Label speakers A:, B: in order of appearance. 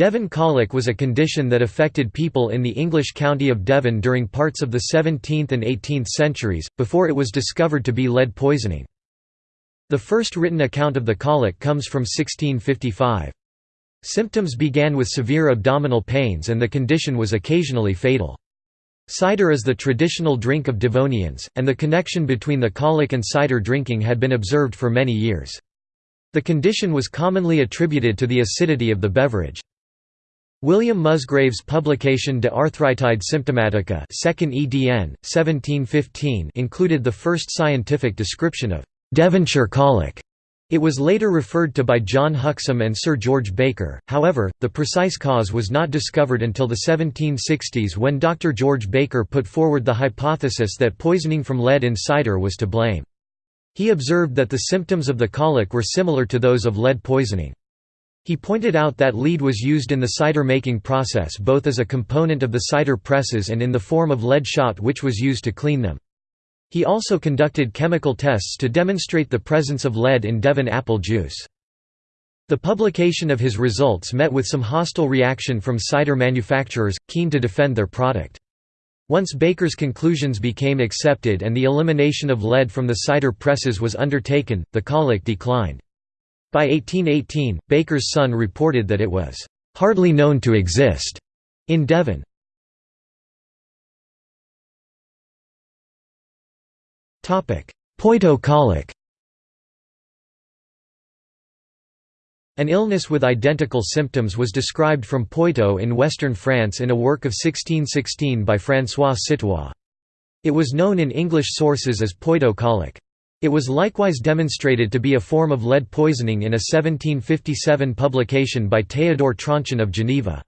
A: Devon colic was a condition that affected people in the English county of Devon during parts of the 17th and 18th centuries, before it was discovered to be lead poisoning. The first written account of the colic comes from 1655. Symptoms began with severe abdominal pains and the condition was occasionally fatal. Cider is the traditional drink of Devonians, and the connection between the colic and cider drinking had been observed for many years. The condition was commonly attributed to the acidity of the beverage. William Musgrave's publication De Arthritide Symptomatica 2nd edn. 1715 included the first scientific description of Devonshire colic. It was later referred to by John Huxham and Sir George Baker, however, the precise cause was not discovered until the 1760s when Dr. George Baker put forward the hypothesis that poisoning from lead in cider was to blame. He observed that the symptoms of the colic were similar to those of lead poisoning. He pointed out that lead was used in the cider making process both as a component of the cider presses and in the form of lead shot which was used to clean them. He also conducted chemical tests to demonstrate the presence of lead in Devon apple juice. The publication of his results met with some hostile reaction from cider manufacturers, keen to defend their product. Once Baker's conclusions became accepted and the elimination of lead from the cider presses was undertaken, the colic declined. By 1818, Baker's son reported that it was "...hardly known to exist." in Devon. Poitou colic An illness with identical symptoms was described from Poitou in western France in a work of 1616 by François Citois. It was known in English sources as Poitou colic. It was likewise demonstrated to be a form of lead poisoning in a 1757 publication by Théodore Tronchin of Geneva.